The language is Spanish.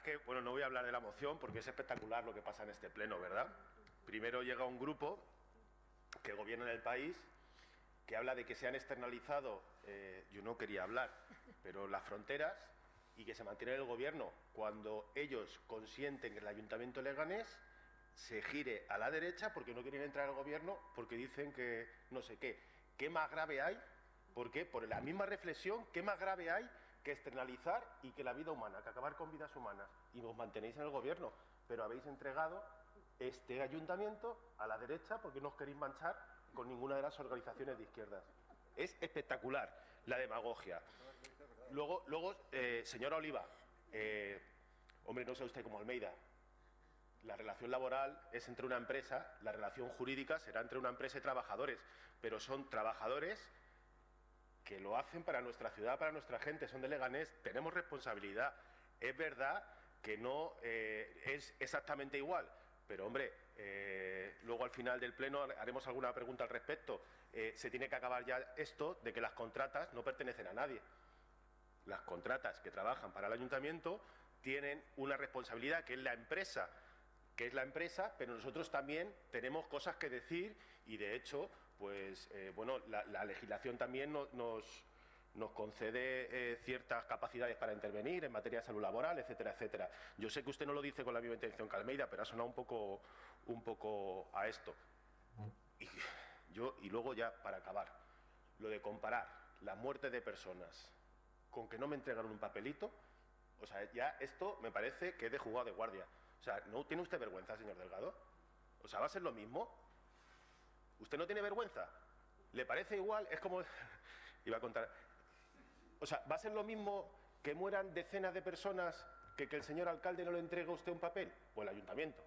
es que, bueno, no voy a hablar de la moción porque es espectacular lo que pasa en este pleno, ¿verdad? Primero llega un grupo que gobierna en el país que habla de que se han externalizado, eh, yo no quería hablar, pero las fronteras y que se mantiene el gobierno cuando ellos consienten que el Ayuntamiento Leganés se gire a la derecha porque no quieren entrar al gobierno porque dicen que no sé qué. ¿Qué más grave hay? ¿Por qué? Por la misma reflexión, ¿qué más grave hay que externalizar y que la vida humana, que acabar con vidas humanas? Y os mantenéis en el gobierno, pero habéis entregado este ayuntamiento a la derecha porque no os queréis manchar con ninguna de las organizaciones de izquierdas. Es espectacular la demagogia. Luego, luego eh, señora Oliva, eh, hombre, no sé usted como Almeida, la relación laboral es entre una empresa, la relación jurídica será entre una empresa y trabajadores, pero son trabajadores que lo hacen para nuestra ciudad, para nuestra gente, son de Leganés, tenemos responsabilidad. Es verdad que no eh, es exactamente igual, pero hombre, eh, luego al final del pleno haremos alguna pregunta al respecto. Eh, se tiene que acabar ya esto de que las contratas no pertenecen a nadie. Las contratas que trabajan para el ayuntamiento tienen una responsabilidad que es la empresa que es la empresa, pero nosotros también tenemos cosas que decir y, de hecho, pues, eh, bueno, la, legislación también nos, concede eh, ciertas capacidades para intervenir en materia de salud laboral, etcétera, etcétera. Yo sé que usted no lo dice con la misma intención que Almeida, pero ha sonado un poco, a esto. Y, y luego ya, para acabar, lo de comparar la muerte de personas con que no me entregaron un papelito, o sea, ya esto me parece que es de jugado de guardia. O sea, ¿no tiene usted vergüenza, señor Delgado? O sea, ¿va a ser lo mismo? ¿Usted no tiene vergüenza? ¿Le parece igual? Es como... Iba a contar... O sea, ¿va a ser lo mismo que mueran decenas de personas que que el señor alcalde no le entregue a usted un papel? O el ayuntamiento.